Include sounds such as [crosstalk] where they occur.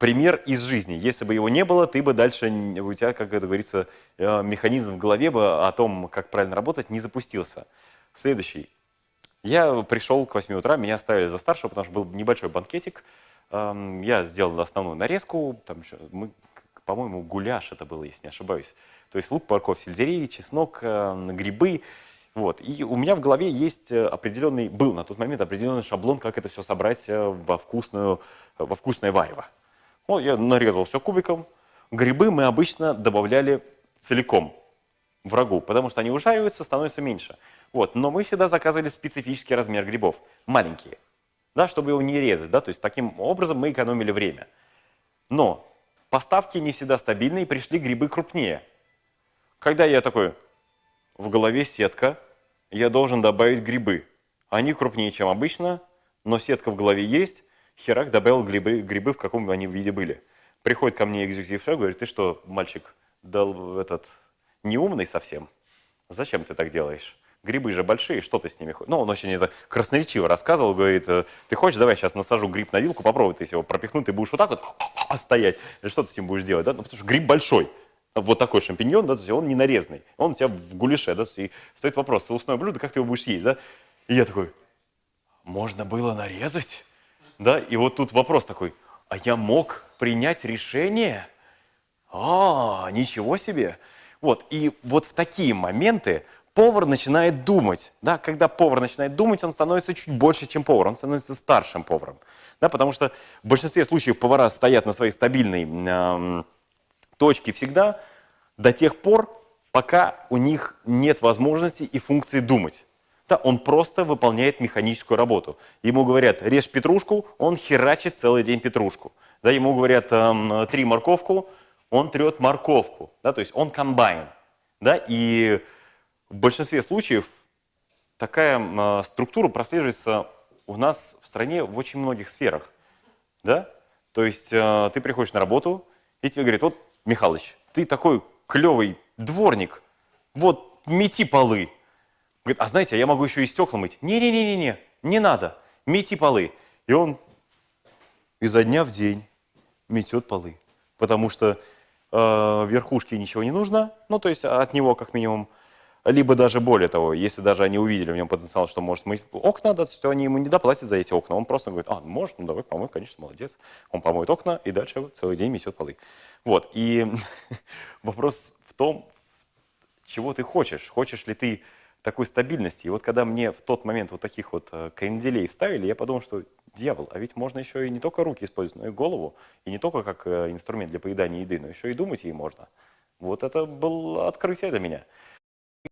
пример из жизни. Если бы его не было, ты бы дальше, у тебя, как это говорится, э, механизм в голове бы о том, как правильно работать, не запустился. Следующий. Я пришел к 8 утра, меня оставили за старшего, потому что был небольшой банкетик. Эм, Я сделал основную нарезку, там еще, мы, по-моему, гуляш это было, если не ошибаюсь. То есть лук, морковь, сельдерей, чеснок, э, грибы. Вот. И у меня в голове есть э, определенный, был на тот момент определенный шаблон, как это все собрать во, вкусную, во вкусное варево. Вот я нарезал все кубиком. Грибы мы обычно добавляли целиком врагу, потому что они ужариваются, становятся меньше. Вот. Но мы всегда заказывали специфический размер грибов, маленькие, да, чтобы его не резать. Да? То есть таким образом мы экономили время. Но поставки не всегда стабильные, пришли грибы крупнее. Когда я такой, в голове сетка, я должен добавить грибы. Они крупнее, чем обычно, но сетка в голове есть, херак добавил грибы, грибы в каком они виде были. Приходит ко мне экзекутив шеф, говорит, ты что, мальчик, дал этот неумный совсем? Зачем ты так делаешь? Грибы же большие, что ты с ними хочешь? Ну, он очень это красноречиво рассказывал, говорит, э, ты хочешь, давай сейчас насажу гриб на вилку, попробуй ты его пропихнуть, ты будешь вот так вот стоять, или что ты с ним будешь делать, да? Ну, потому что гриб большой, вот такой шампиньон, да, он не нарезанный, он у тебя в гулеше, да, и стоит вопрос, соусное блюдо, как ты его будешь есть, да? И я такой, можно было нарезать? Да, и вот тут вопрос такой, а я мог принять решение? А, ничего себе! Вот, и вот в такие моменты повар начинает думать, да, когда повар начинает думать, он становится чуть больше, чем повар, он становится старшим поваром, да, потому что в большинстве случаев повара стоят на своей стабильной эм, точке всегда до тех пор, пока у них нет возможности и функции думать. Он просто выполняет механическую работу. Ему говорят, режь петрушку, он херачит целый день петрушку. Да, ему говорят, эм, три морковку, он трет морковку. Да, то есть он комбайн. Да, и в большинстве случаев такая э, структура прослеживается у нас в стране в очень многих сферах. Да? То есть э, ты приходишь на работу, и тебе говорят, вот, Михалыч, ты такой клевый дворник, вот, мети полы. Говорит, а знаете, а я могу еще и стекла мыть. Не-не-не-не, не надо, мети полы. И он изо дня в день метет полы, потому что э, верхушке ничего не нужно, ну, то есть от него как минимум, либо даже более того, если даже они увидели в нем потенциал, что может мыть окна, да, то они ему не доплатят за эти окна, он просто говорит, а, может, ну давай помой, конечно, молодец. Он помоет окна и дальше целый день метет полы. Вот, и [laughs] вопрос в том, чего ты хочешь. Хочешь ли ты такой стабильности? И вот когда мне в тот момент вот таких вот э, кренделей вставили, я подумал, что дьявол, а ведь можно еще и не только руки использовать, но и голову. И не только как э, инструмент для поедания еды, но еще и думать ей можно. Вот это было открытие для меня.